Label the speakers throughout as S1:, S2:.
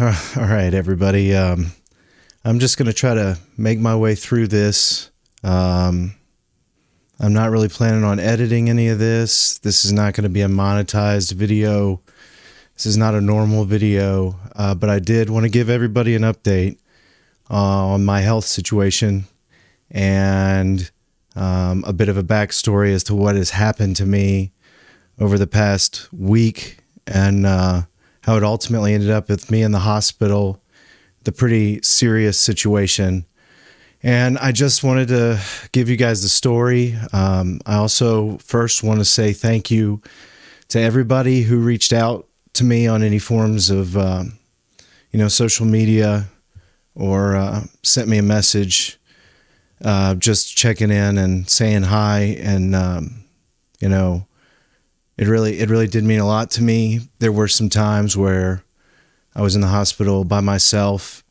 S1: All right, everybody. Um, I'm just going to try to make my way through this. Um, I'm not really planning on editing any of this. This is not going to be a monetized video. This is not a normal video, uh, but I did want to give everybody an update uh, on my health situation and um, a bit of a backstory as to what has happened to me over the past week and uh, how it ultimately ended up with me in the hospital, the pretty serious situation. And I just wanted to give you guys the story. Um, I also first want to say thank you to everybody who reached out to me on any forms of, um, you know, social media or uh, sent me a message, uh, just checking in and saying hi. And, um, you know, it really, it really did mean a lot to me. There were some times where I was in the hospital by myself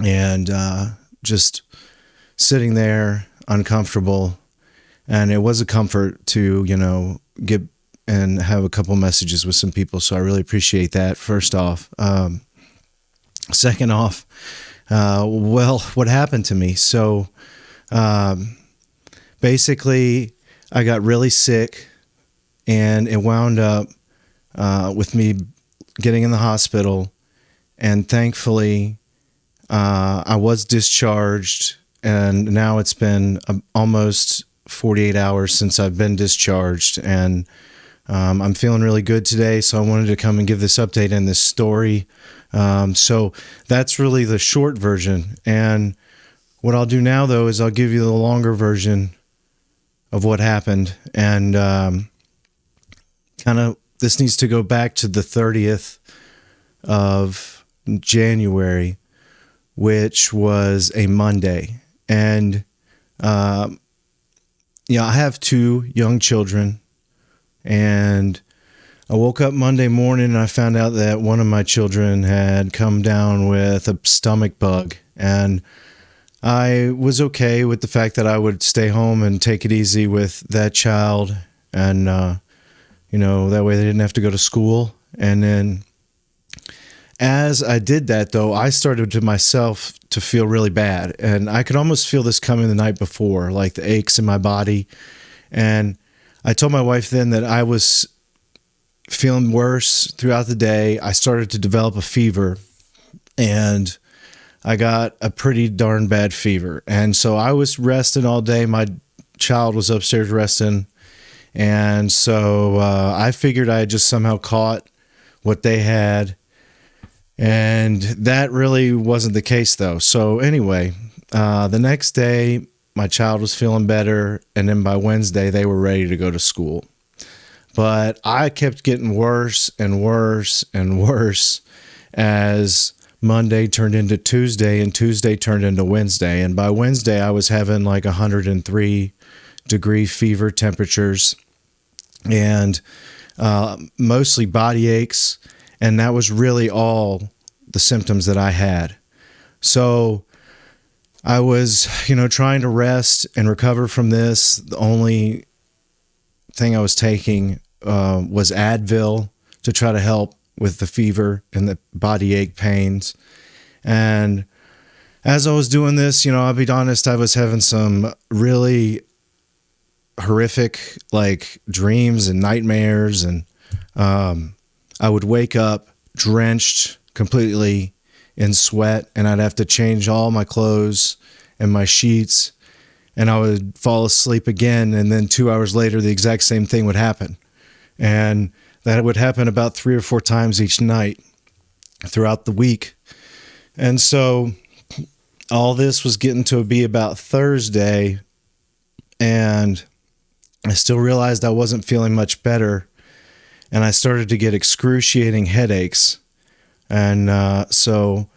S1: and uh, just sitting there uncomfortable. And it was a comfort to you know get and have a couple messages with some people. So i really appreciate that first off. Um, second off uh, well what happened to me? So um, basically i got really sick and it wound up uh, with me getting in the hospital and thankfully uh, i was discharged and now it's been um, almost 48 hours since I've been discharged, and um, I'm feeling really good today. So I wanted to come and give this update and this story. Um, so that's really the short version. And what I'll do now, though, is I'll give you the longer version of what happened, and um, kind of this needs to go back to the 30th of January, which was a Monday. And um, you know, I have two young children, and I woke up Monday morning and I found out that one of my children had come down with a stomach bug, and I was okay with the fact that I would stay home and take it easy with that child, and uh, you know that way they didn't have to go to school, and then as I did that, though, I started to myself to feel really bad. And I could almost feel this coming the night before, like the aches in my body. And I told my wife then that I was feeling worse throughout the day. I started to develop a fever and I got a pretty darn bad fever. And so I was resting all day. My child was upstairs resting. And so uh, I figured I had just somehow caught what they had and that really wasn't the case, though. So, anyway, uh, the next day, my child was feeling better. And then by Wednesday, they were ready to go to school. But I kept getting worse and worse and worse as Monday turned into Tuesday and Tuesday turned into Wednesday. And by Wednesday, I was having like 103 degree fever temperatures and uh, mostly body aches and that was really all the symptoms that I had. So I was, you know, trying to rest and recover from this. The only thing I was taking uh, was Advil to try to help with the fever and the body ache pains. And as I was doing this, you know, I'll be honest, I was having some really horrific like dreams and nightmares and um, I would wake up drenched completely in sweat and I'd have to change all my clothes and my sheets and I would fall asleep again and then 2 hours later the exact same thing would happen. And that would happen about 3 or 4 times each night throughout the week. And so all this was getting to be about Thursday and I still realized I wasn't feeling much better and I started to get excruciating headaches. And uh, so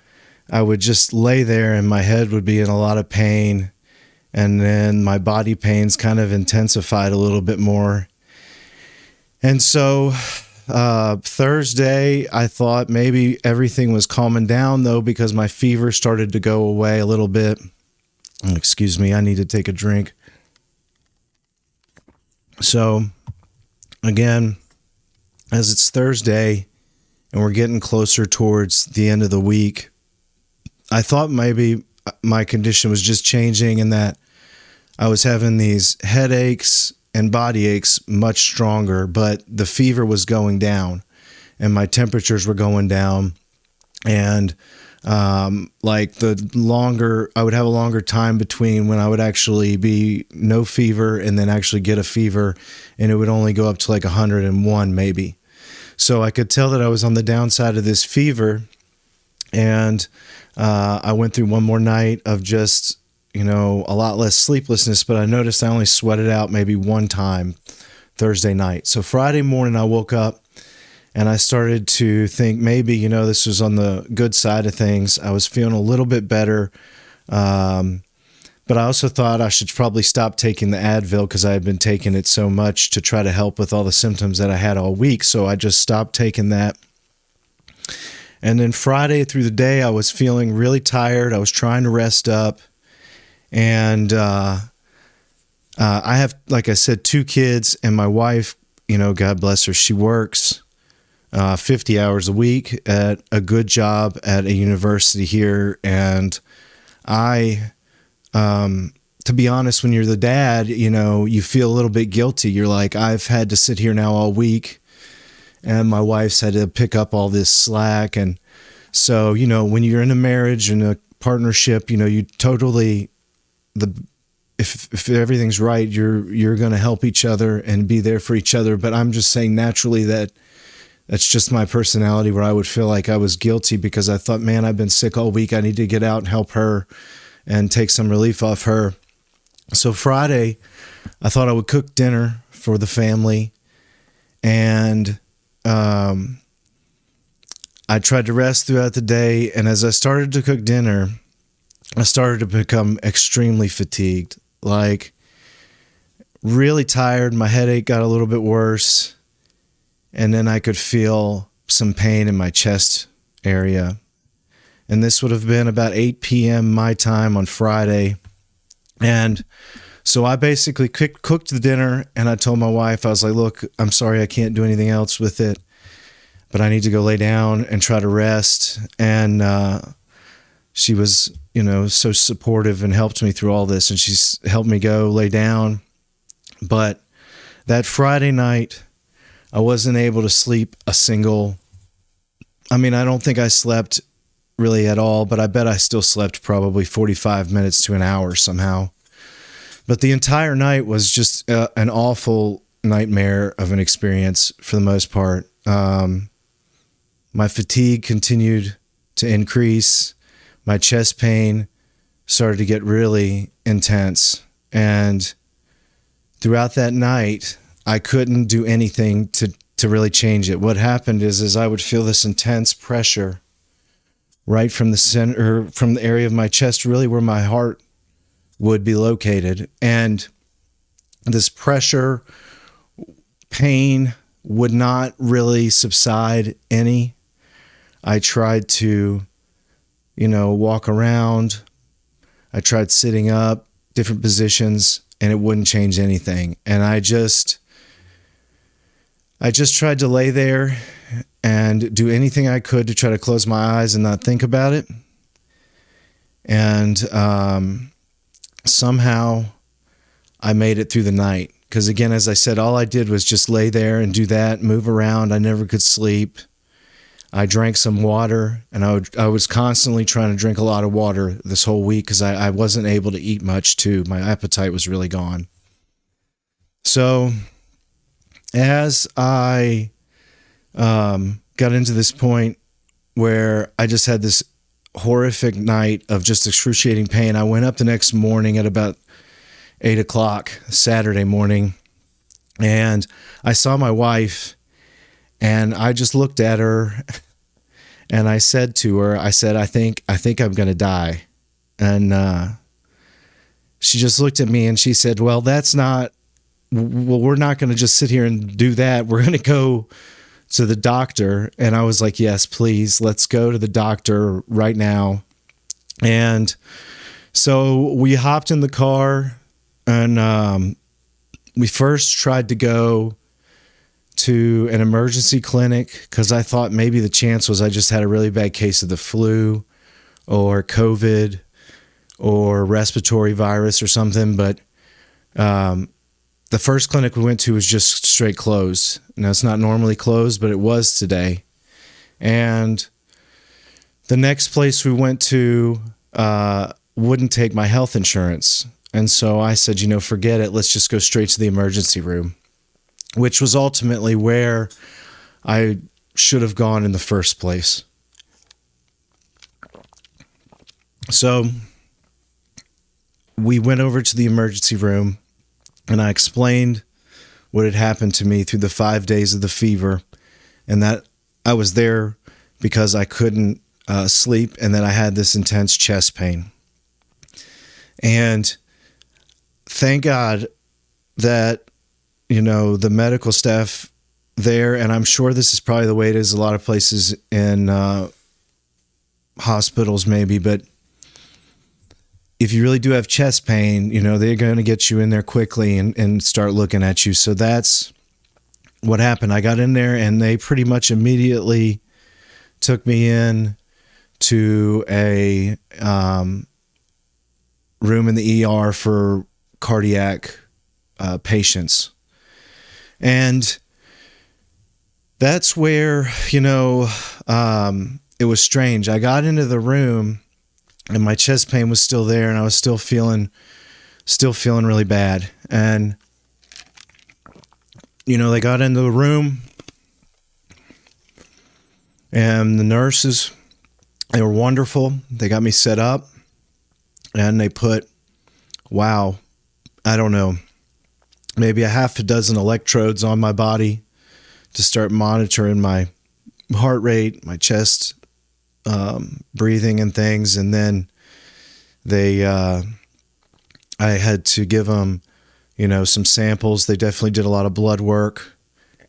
S1: I would just lay there and my head would be in a lot of pain. And then my body pains kind of intensified a little bit more. And so uh, Thursday, I thought maybe everything was calming down though, because my fever started to go away a little bit. Excuse me, I need to take a drink. So, again, as it's Thursday and we're getting closer towards the end of the week. I thought maybe my condition was just changing and that I was having these headaches and body aches much stronger, but the fever was going down and my temperatures were going down. And um, like the longer I would have a longer time between when I would actually be no fever and then actually get a fever, and it would only go up to like 101 maybe. So I could tell that I was on the downside of this fever, and uh, I went through one more night of just you know a lot less sleeplessness, but I noticed I only sweated out maybe one time Thursday night. So Friday morning I woke up and I started to think maybe you know this was on the good side of things. I was feeling a little bit better, um, but I also thought I should probably stop taking the Advil because I had been taking it so much to try to help with all the symptoms that I had all week. So I just stopped taking that. And then Friday through the day, I was feeling really tired. I was trying to rest up, and uh, uh, I have, like I said, two kids, and my wife. You know, God bless her. She works uh, 50 hours a week at a good job at a university here. And I, um, to be honest, when you're the dad, you know, you feel a little bit guilty. You're like, I've had to sit here now all week, and my wife's had to pick up all this slack. And so, you know, when you're in a marriage and a partnership, you know, you totally, the, if, if everything's right, you're you're going to help each other and be there for each other. But I'm just saying naturally that that's just my personality where I would feel like I was guilty because I thought, man, I've been sick all week. I need to get out and help her and take some relief off her. So Friday, I thought I would cook dinner for the family. And um, I tried to rest throughout the day. And as I started to cook dinner, I started to become extremely fatigued, like really tired. My headache got a little bit worse and then I could feel some pain in my chest area. And this would have been about 8 p.m. my time on Friday. And so I basically cooked the dinner and I told my wife, I was like, look, I'm sorry I can't do anything else with it, but I need to go lay down and try to rest. And uh, she was, you know, so supportive and helped me through all this. And she's helped me go lay down. But that Friday night, I wasn't able to sleep a single. I mean, I don't think I slept really at all, but I bet I still slept probably 45 minutes to an hour somehow. But the entire night was just uh, an awful nightmare of an experience for the most part. Um, my fatigue continued to increase. My chest pain started to get really intense. And throughout that night, I couldn't do anything to to really change it. What happened is is I would feel this intense pressure right from the center from the area of my chest really where my heart would be located and this pressure pain would not really subside any. I tried to you know walk around. I tried sitting up, different positions and it wouldn't change anything. And I just I just tried to lay there and do anything I could to try to close my eyes and not think about it. And um, somehow I made it through the night. Because again, as I said, all I did was just lay there and do that, move around. I never could sleep. I drank some water, and I, would, I was constantly trying to drink a lot of water this whole week because I, I wasn't able to eat much too. My appetite was really gone. So as I um, got into this point where I just had this horrific night of just excruciating pain, I went up the next morning at about eight o'clock Saturday morning, and I saw my wife, and I just looked at her, and I said to her, I said, I think I think I'm gonna die, and uh, she just looked at me and she said, Well, that's not well, we're not going to just sit here and do that. We're going to go to the doctor. And I was like, yes, please, let's go to the doctor right now. And so we hopped in the car and um, we first tried to go to an emergency clinic because I thought maybe the chance was I just had a really bad case of the flu or COVID or respiratory virus or something. But um, the first clinic we went to was just straight closed. Now, it's not normally closed, but it was today. And the next place we went to uh, wouldn't take my health insurance. And so I said, you know, forget it. Let's just go straight to the emergency room, which was ultimately where I should have gone in the first place. So we went over to the emergency room and I explained what had happened to me through the five days of the fever and that I was there because I couldn't uh, sleep and that I had this intense chest pain. And thank God that, you know, the medical staff there, and I'm sure this is probably the way it is a lot of places in uh, hospitals, maybe, but if you really do have chest pain, you know, they're going to get you in there quickly and, and start looking at you. So that's what happened. I got in there and they pretty much immediately took me in to a um, room in the ER for cardiac uh, patients. And that's where, you know, um, it was strange. I got into the room and my chest pain was still there and I was still feeling still feeling really bad. And you know they got into the room and the nurses they were wonderful. They got me set up and they put wow i don't know maybe a half a dozen electrodes on my body to start monitoring my heart rate my chest um, breathing and things, and then they uh, I had to give them you know some samples. They definitely did a lot of blood work,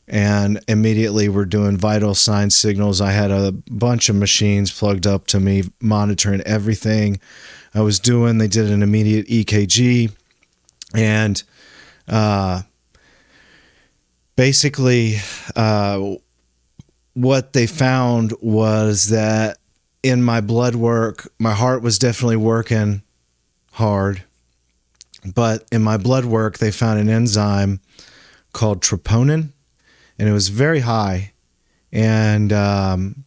S1: and immediately we're doing vital sign signals. I had a bunch of machines plugged up to me, monitoring everything I was doing. They did an immediate EKG, and uh, basically. Uh, what they found was that in my blood work, my heart was definitely working hard. But in my blood work, they found an enzyme called troponin, and it was very high. And um,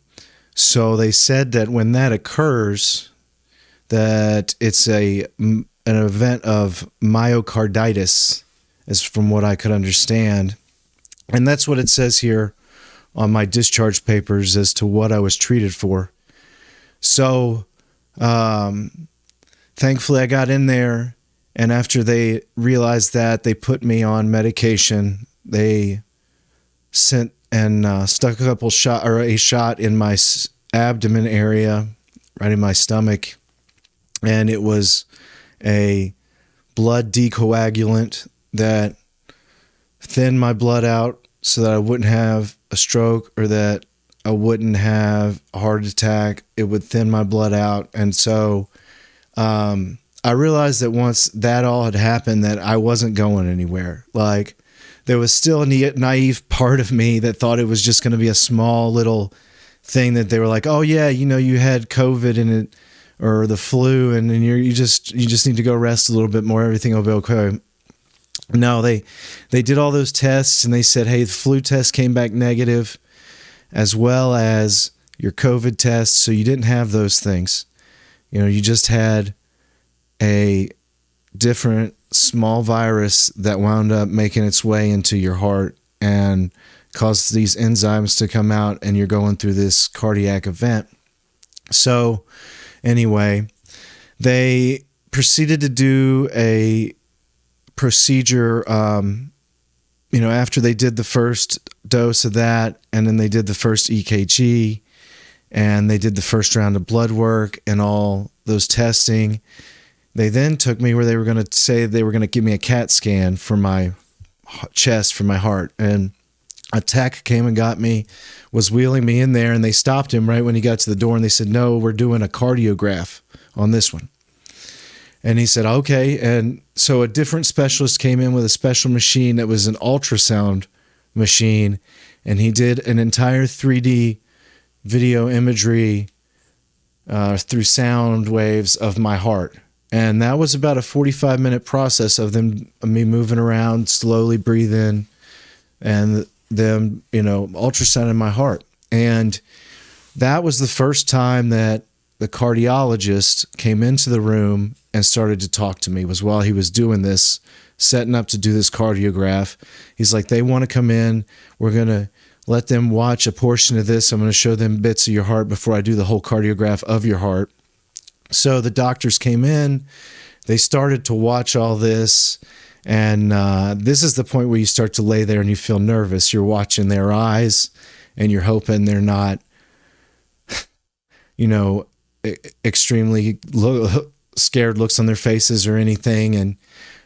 S1: so they said that when that occurs, that it's a an event of myocarditis, is from what I could understand, and that's what it says here on my discharge papers as to what I was treated for. So, um, thankfully, I got in there, and after they realized that, they put me on medication. They sent and uh, stuck a couple shot or a shot in my abdomen area, right in my stomach, and it was a blood decoagulant that thinned my blood out so that I wouldn't have a stroke or that I wouldn't have a heart attack. It would thin my blood out. And so um, I realized that once that all had happened, that I wasn't going anywhere. Like there was still a naive part of me that thought it was just going to be a small little thing that they were like, oh yeah, you know, you had COVID and it or the flu and then you you just you just need to go rest a little bit more. Everything will be okay. No, they they did all those tests and they said, hey, the flu test came back negative as well as your COVID test. So you didn't have those things. You know, you just had a different small virus that wound up making its way into your heart and caused these enzymes to come out, and you're going through this cardiac event. So, anyway, they proceeded to do a procedure um, you know, after they did the first dose of that, and then they did the first EKG, and they did the first round of blood work and all those testing, they then took me where they were going to say they were going to give me a CAT scan for my chest, for my heart. And a tech came and got me, was wheeling me in there, and they stopped him right when he got to the door and they said, No, we're doing a cardiograph on this one. And he said, okay. And so a different specialist came in with a special machine that was an ultrasound machine, and he did an entire 3D video imagery uh, through sound waves of my heart. And that was about a 45 minute process of them, me moving around, slowly breathing, and them, you know, ultrasounding my heart. And that was the first time that the cardiologist came into the room and started to talk to me was while he was doing this setting up to do this cardiograph. He's like they want to come in. We're going to let them watch a portion of this. I'm going to show them bits of your heart before i do the whole cardiograph of your heart. So the doctors came in. They started to watch all this. And uh, this is the point where you start to lay there and you feel nervous. You're watching their eyes and you're hoping they're not you know extremely lo- scared looks on their faces or anything. And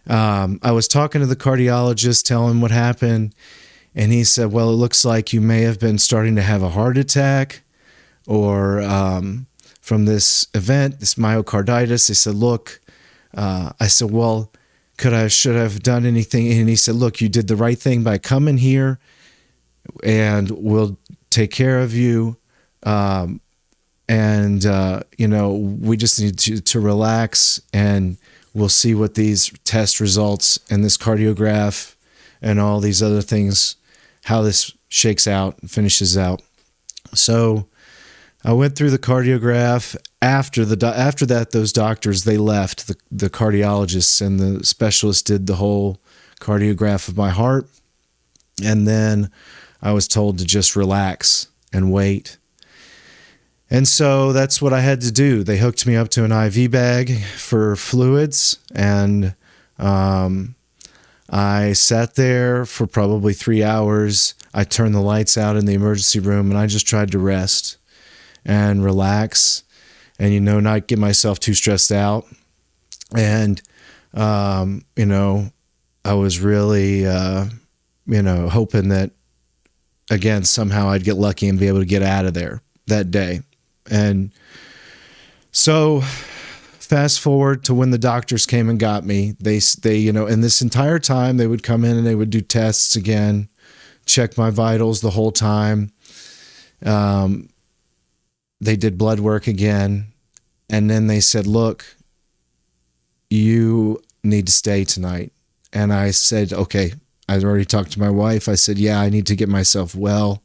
S1: um, I was talking to the cardiologist, telling him what happened. And he said, Well, it looks like you may have been starting to have a heart attack or um, from this event, this myocarditis. He said, Look, uh, I said, Well, could I, should I have done anything? And he said, Look, you did the right thing by coming here and we'll take care of you. Um, and uh, you know we just need to, to relax and we'll see what these test results and this cardiograph and all these other things how this shakes out and finishes out. So i went through the cardiograph after the after that those doctors they left the, the cardiologists and the specialists did the whole cardiograph of my heart. And then i was told to just relax and wait and so that's what I had to do. They hooked me up to an IV bag for fluids, and um, I sat there for probably three hours. I turned the lights out in the emergency room, and I just tried to rest and relax, and you know, not get myself too stressed out. And um, you know, I was really, uh, you know, hoping that again somehow I'd get lucky and be able to get out of there that day. And so fast forward to when the doctors came and got me. They they you know, and this entire time they would come in and they would do tests again, check my vitals the whole time. Um, they did blood work again, and then they said, "Look, you need to stay tonight." And I said, "Okay." I'd already talked to my wife. I said, "Yeah, I need to get myself well."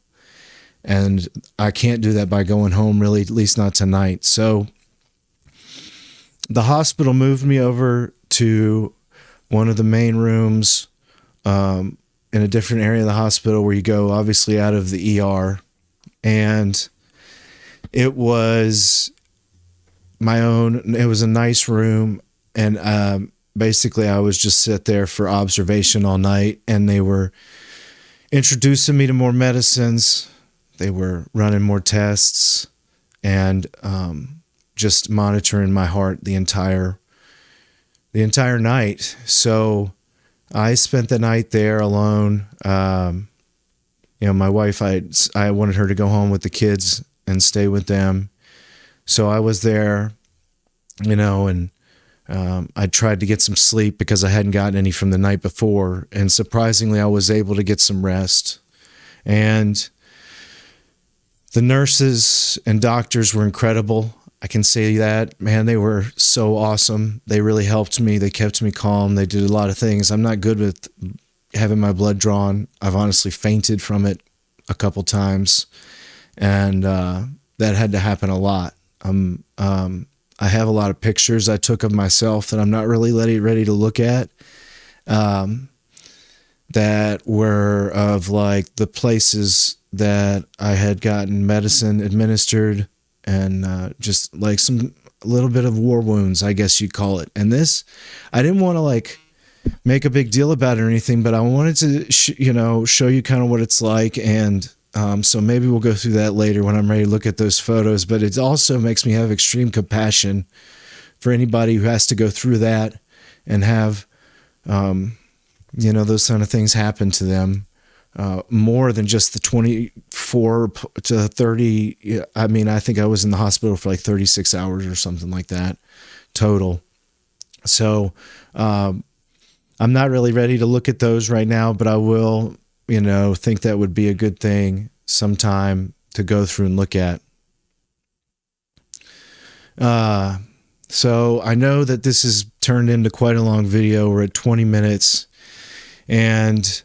S1: And I can't do that by going home really at least not tonight. So the hospital moved me over to one of the main rooms um, in a different area of the hospital where you go obviously out of the ER and it was my own it was a nice room. And um, basically I was just sit there for observation all night. And they were introducing me to more medicines they were running more tests and um, just monitoring my heart the entire the entire night. So I spent the night there alone. Um, you know, my wife, I I wanted her to go home with the kids and stay with them, so I was there. You know, and um, I tried to get some sleep because I hadn't gotten any from the night before, and surprisingly, I was able to get some rest. And the nurses and doctors were incredible. I can say that, man, they were so awesome. They really helped me. They kept me calm. They did a lot of things. I'm not good with having my blood drawn. I've honestly fainted from it a couple times, and uh, that had to happen a lot. Um, um, I have a lot of pictures I took of myself that I'm not really ready ready to look at. Um, that were of like the places that I had gotten medicine administered and uh, just like some little bit of war wounds, I guess you'd call it. And this, I didn't want to like make a big deal about it or anything, but I wanted to, you know, show you kind of what it's like. And um, so maybe we'll go through that later when I'm ready to look at those photos. But it also makes me have extreme compassion for anybody who has to go through that and have, um, you know, those kind of things happen to them uh, more than just the 24 to 30. I mean, I think I was in the hospital for like 36 hours or something like that total. So um, I'm not really ready to look at those right now, but I will you know, think that would be a good thing sometime to go through and look at. Uh, so I know that this has turned into quite a long video. We're at 20 minutes. And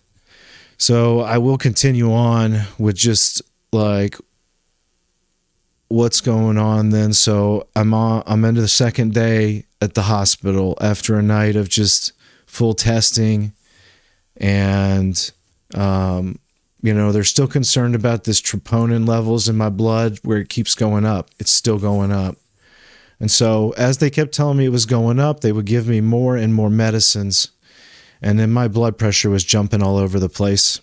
S1: so I will continue on with just like what's going on then. So I'm on I'm into the second day at the hospital after a night of just full testing and um, you know they're still concerned about this troponin levels in my blood where it keeps going up. It's still going up. And so as they kept telling me it was going up they would give me more and more medicines and then my blood pressure was jumping all over the place.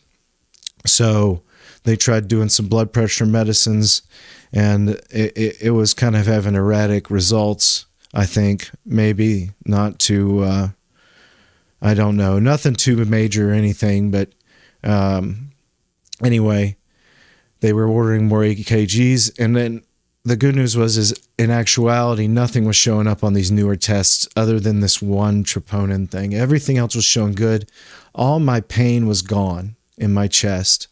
S1: So they tried doing some blood pressure medicines and it, it, it was kind of having erratic results i think. Maybe not too uh, i don't know. Nothing too major or anything but um, anyway they were ordering more ekgs and then the good news was is in actuality nothing was showing up on these newer tests other than this one troponin thing. Everything else was showing good. All my pain was gone in my chest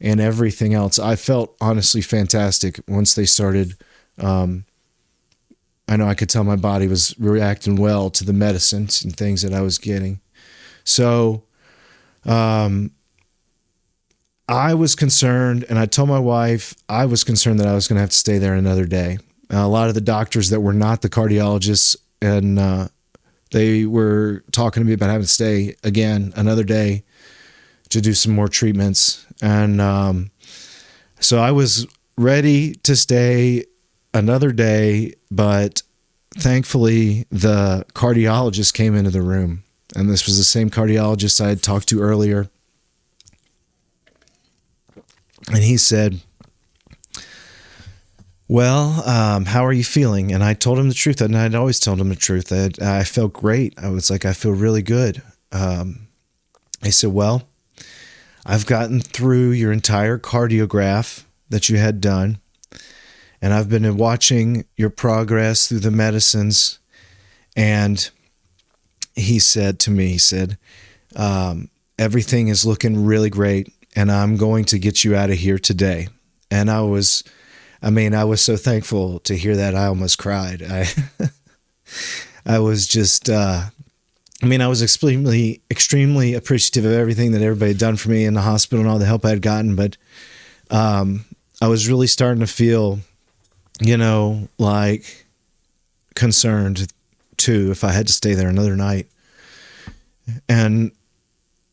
S1: and everything else. I felt honestly fantastic once they started um, i know i could tell my body was reacting well to the medicines and things that i was getting. So um, I was concerned, and I told my wife I was concerned that I was going to have to stay there another day. Uh, a lot of the doctors that were not the cardiologists, and uh, they were talking to me about having to stay again another day to do some more treatments. And um, so I was ready to stay another day, but thankfully the cardiologist came into the room. And this was the same cardiologist I had talked to earlier and he said, well, um, how are you feeling? And I told him the truth. And I'd always told him the truth. I, I felt great. I was like, I feel really good. Um, I said, well, I've gotten through your entire cardiograph that you had done. And I've been watching your progress through the medicines. And he said to me, he said, um, everything is looking really great and I'm going to get you out of here today. And I was, I mean, I was so thankful to hear that. I almost cried. I, I was just, uh, I mean, I was extremely, extremely appreciative of everything that everybody had done for me in the hospital and all the help I had gotten. But um, I was really starting to feel, you know, like concerned too if I had to stay there another night. And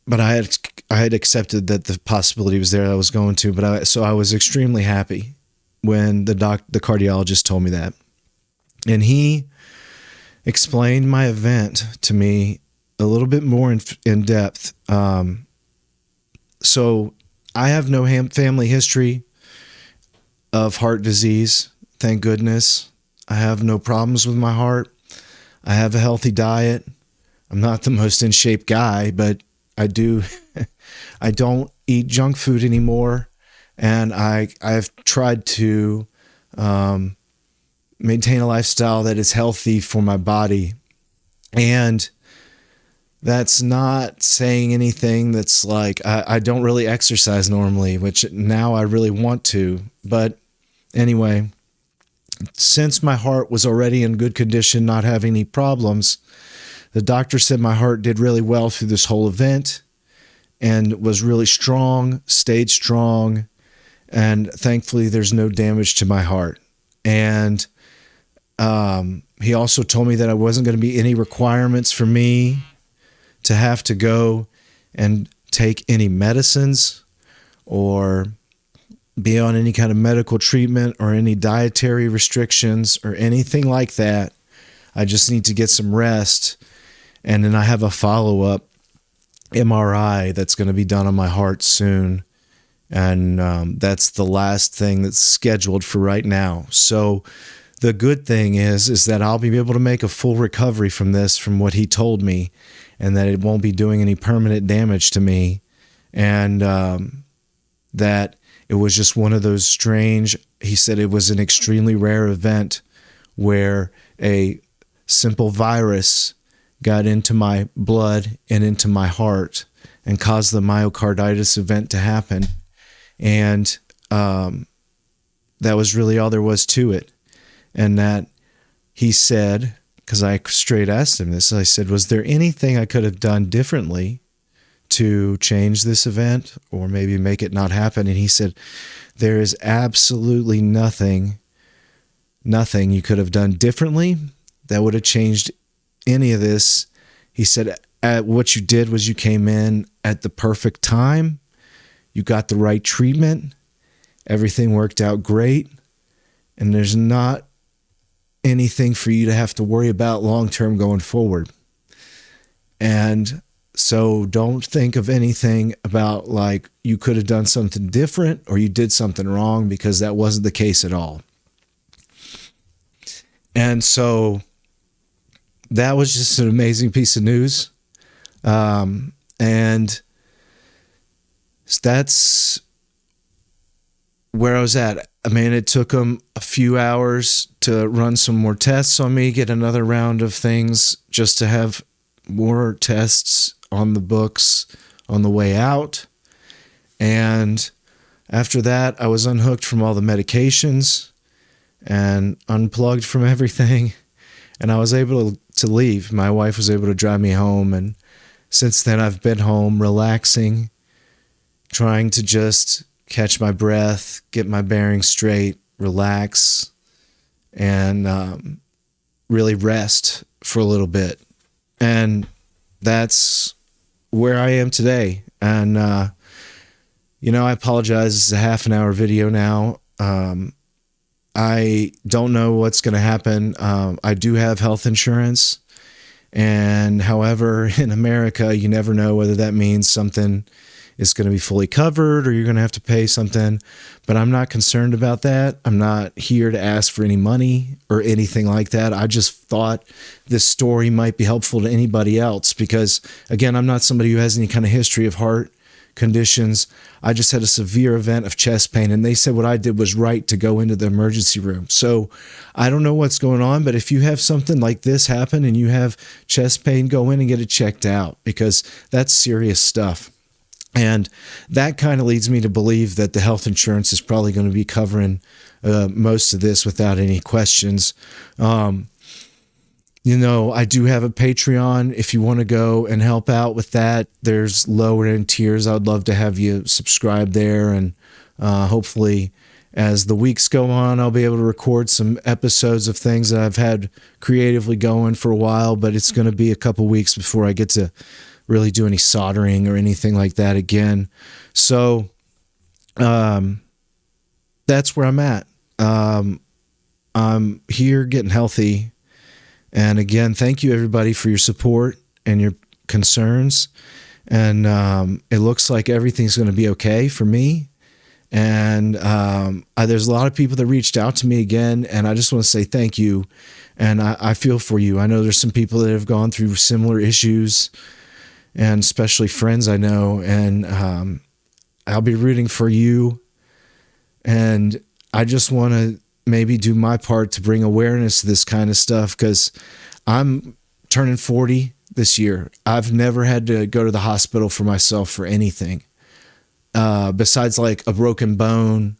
S1: but I had I had accepted that the possibility was there. I was going to, but I so I was extremely happy when the doc the cardiologist told me that, and he explained my event to me a little bit more in, in depth. Um, so I have no family history of heart disease. Thank goodness. I have no problems with my heart. I have a healthy diet. I'm not the most in shape guy, but I do. I don't eat junk food anymore, and I I've tried to um, maintain a lifestyle that is healthy for my body, and that's not saying anything that's like I, I don't really exercise normally, which now I really want to. But anyway, since my heart was already in good condition, not having any problems, the doctor said my heart did really well through this whole event and was really strong, stayed strong. And thankfully, there's no damage to my heart. And um, he also told me that I wasn't going to be any requirements for me to have to go and take any medicines or be on any kind of medical treatment or any dietary restrictions or anything like that. I just need to get some rest and then I have a follow up MRI that's going to be done on my heart soon. And um, that's the last thing that's scheduled for right now. So the good thing is, is that I'll be able to make a full recovery from this, from what he told me, and that it won't be doing any permanent damage to me. And um, that it was just one of those strange, he said it was an extremely rare event where a simple virus got into my blood and into my heart and caused the myocarditis event to happen. And um, that was really all there was to it. And that he said, because I straight asked him this, I said, Was there anything I could have done differently to change this event or maybe make it not happen? And he said, There is absolutely nothing, nothing you could have done differently that would have changed any of this. He said, What you did was you came in at the perfect time, you got the right treatment, everything worked out great, and there's not anything for you to have to worry about long term going forward. And so don't think of anything about like you could have done something different or you did something wrong because that wasn't the case at all. And so that was just an amazing piece of news. Um, and that's where I was at. I mean, it took them a few hours to run some more tests on me, get another round of things just to have more tests on the books on the way out. And after that, I was unhooked from all the medications and unplugged from everything. And I was able to leave. My wife was able to drive me home. And since then, I've been home relaxing, trying to just catch my breath, get my bearings straight, relax, and um, really rest for a little bit. And that's where I am today. And, uh, you know, I apologize. It's a half an hour video now. Um, I don't know what's going to happen. Um, I do have health insurance. And however, in America, you never know whether that means something is going to be fully covered or you're going to have to pay something. But I'm not concerned about that. I'm not here to ask for any money or anything like that. I just thought this story might be helpful to anybody else because, again, I'm not somebody who has any kind of history of heart conditions. I just had a severe event of chest pain, and they said what I did was right to go into the emergency room. So I don't know what's going on, but if you have something like this happen and you have chest pain, go in and get it checked out because that's serious stuff. And that kind of leads me to believe that the health insurance is probably going to be covering uh, most of this without any questions. Um, you know, I do have a Patreon. If you want to go and help out with that, there's lower end tiers. I'd love to have you subscribe there. And uh, hopefully, as the weeks go on, I'll be able to record some episodes of things that I've had creatively going for a while. But it's going to be a couple weeks before I get to really do any soldering or anything like that again. So um, that's where I'm at. Um, I'm here getting healthy. And again, thank you everybody for your support and your concerns. And um, it looks like everything's going to be okay for me. And um, I, there's a lot of people that reached out to me again, and I just want to say thank you. And I, I feel for you. I know there's some people that have gone through similar issues and especially friends I know. And um, I'll be rooting for you. And I just want to maybe do my part to bring awareness to this kind of stuff because I'm turning 40 this year. I've never had to go to the hospital for myself for anything uh, besides like a broken bone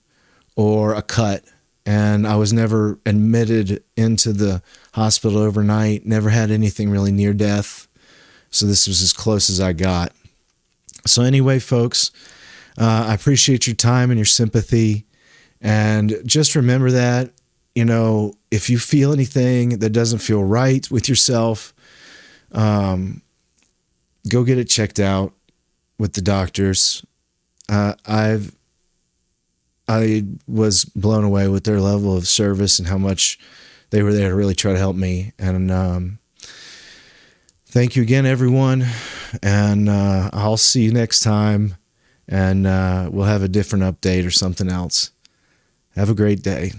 S1: or a cut. And I was never admitted into the hospital overnight, never had anything really near death. So this was as close as I got. So, anyway, folks, uh, I appreciate your time and your sympathy. And just remember that, you know, if you feel anything that doesn't feel right with yourself, um, go get it checked out with the doctors. Uh, I've I was blown away with their level of service and how much they were there to really try to help me. And um, thank you again, everyone. And uh, I'll see you next time. And uh, we'll have a different update or something else. Have a great day.